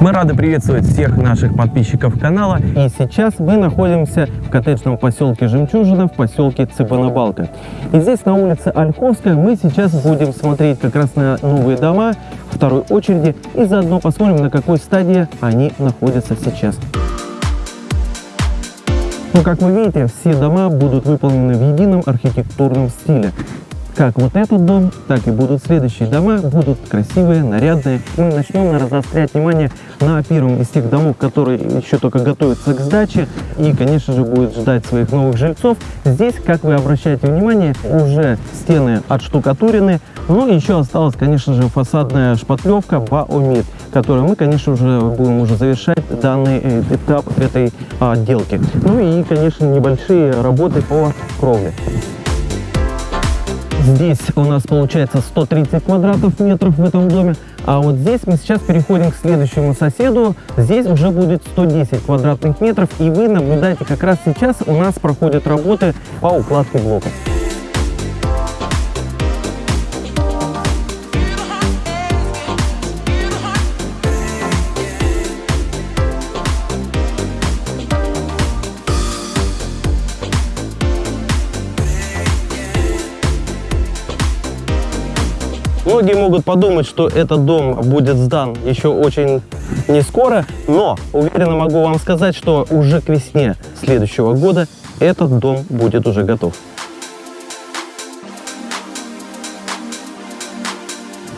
Мы рады приветствовать всех наших подписчиков канала. И сейчас мы находимся в коттеджном поселке Жемчужина, в поселке Цыбанабалка. И здесь на улице Ольховская мы сейчас будем смотреть как раз на новые дома второй очереди и заодно посмотрим, на какой стадии они находятся сейчас. Ну, как вы видите, все дома будут выполнены в едином архитектурном стиле. Как вот этот дом, так и будут следующие дома, будут красивые, нарядные. Мы начнем наверное, заострять внимание на первом из тех домов, которые еще только готовятся к сдаче и, конечно же, будет ждать своих новых жильцов. Здесь, как вы обращаете внимание, уже стены отштукатурены, но еще осталась, конечно же, фасадная шпатлевка Баомид, которую мы, конечно же, будем уже завершать данный э, этап этой отделки. Ну и, конечно, небольшие работы по кровле. Здесь у нас получается 130 квадратов метров в этом доме. А вот здесь мы сейчас переходим к следующему соседу. Здесь уже будет 110 квадратных метров. И вы наблюдаете, как раз сейчас у нас проходят работы по укладке блоков. Многие могут подумать, что этот дом будет сдан еще очень не скоро, но уверенно могу вам сказать, что уже к весне следующего года этот дом будет уже готов.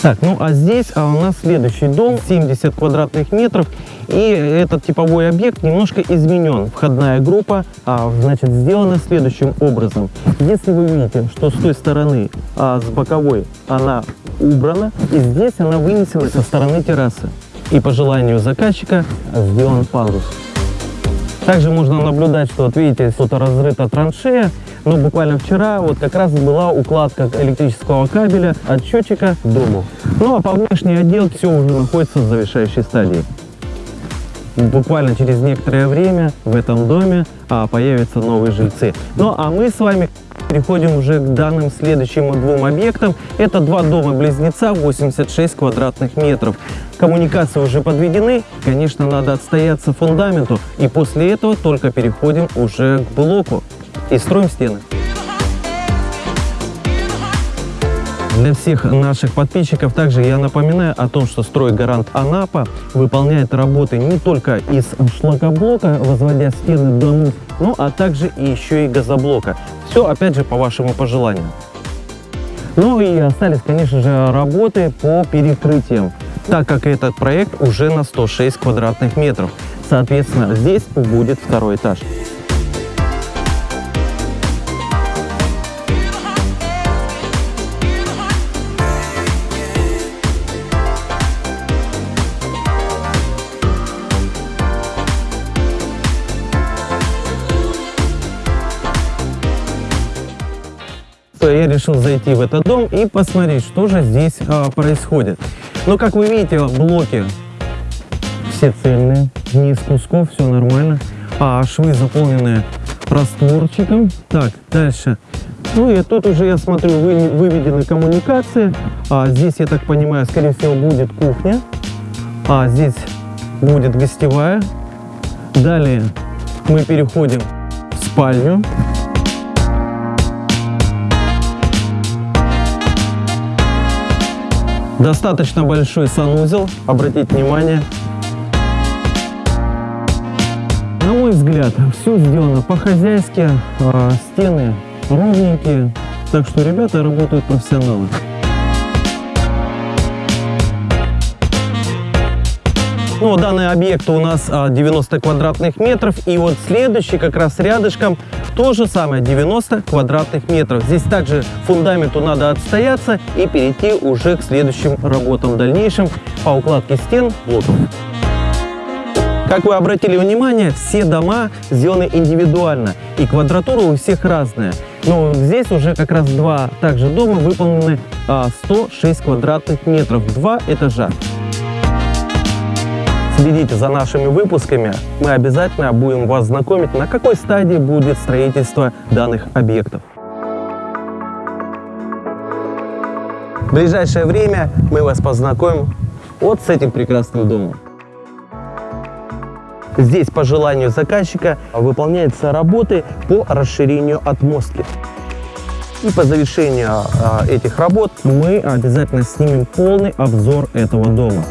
Так, ну а здесь а у нас следующий дом, 70 квадратных метров. И этот типовой объект немножко изменен. Входная группа, а, значит, сделана следующим образом. Если вы видите, что с той стороны, а, с боковой, она убрана, и здесь она вынесена со стороны террасы. И по желанию заказчика сделан пандус. Также можно наблюдать, что, вот видите, тут разрыта траншея, но буквально вчера вот как раз была укладка электрического кабеля от счетчика к дому. Ну а по внешней отделке все уже находится в завершающей стадии. Буквально через некоторое время в этом доме а, появятся новые жильцы. Ну а мы с вами переходим уже к данным следующим двум объектам. Это два дома-близнеца, 86 квадратных метров. Коммуникации уже подведены, конечно, надо отстояться фундаменту. И после этого только переходим уже к блоку и строим стены. Для всех наших подписчиков также я напоминаю о том, что стройгарант Анапа выполняет работы не только из шлакоблока, возводя стены домов, ну а также еще и газоблока. Все опять же по вашему пожеланию. Ну и остались, конечно же, работы по перекрытиям, так как этот проект уже на 106 квадратных метров. Соответственно, здесь будет второй этаж. Я решил зайти в этот дом и посмотреть, что же здесь а, происходит. Ну, как вы видите, блоки все цельные, не из кусков, все нормально. А швы заполнены растворчиком. Так, дальше. Ну и тут уже, я смотрю, вы, выведены коммуникации. А здесь, я так понимаю, скорее всего, будет кухня. А здесь будет гостевая. Далее мы переходим в спальню. Достаточно большой санузел, обратите внимание. На мой взгляд, все сделано по-хозяйски, а, стены ровненькие, так что ребята работают профессионалы. Ну, данный объект у нас 90 а, квадратных метров. И вот следующий как раз рядышком то же самое 90 квадратных метров. Здесь также фундаменту надо отстояться и перейти уже к следующим работам дальнейшим по укладке стен блоков. Как вы обратили внимание, все дома сделаны индивидуально, и квадратура у всех разная. Но здесь уже как раз два также дома выполнены 106 а, квадратных метров, два этажа следите за нашими выпусками, мы обязательно будем вас знакомить, на какой стадии будет строительство данных объектов. В ближайшее время мы вас познакомим вот с этим прекрасным домом. Здесь по желанию заказчика выполняются работы по расширению отмостки. И по завершению а, этих работ мы обязательно снимем полный обзор этого дома.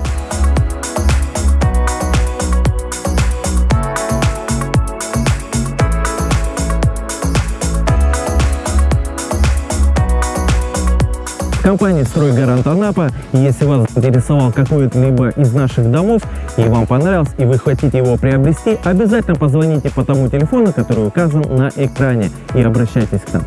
Компания «Стройгарант Анапа». Если вас интересовал какой-либо из наших домов и вам понравился, и вы хотите его приобрести, обязательно позвоните по тому телефону, который указан на экране и обращайтесь к нам.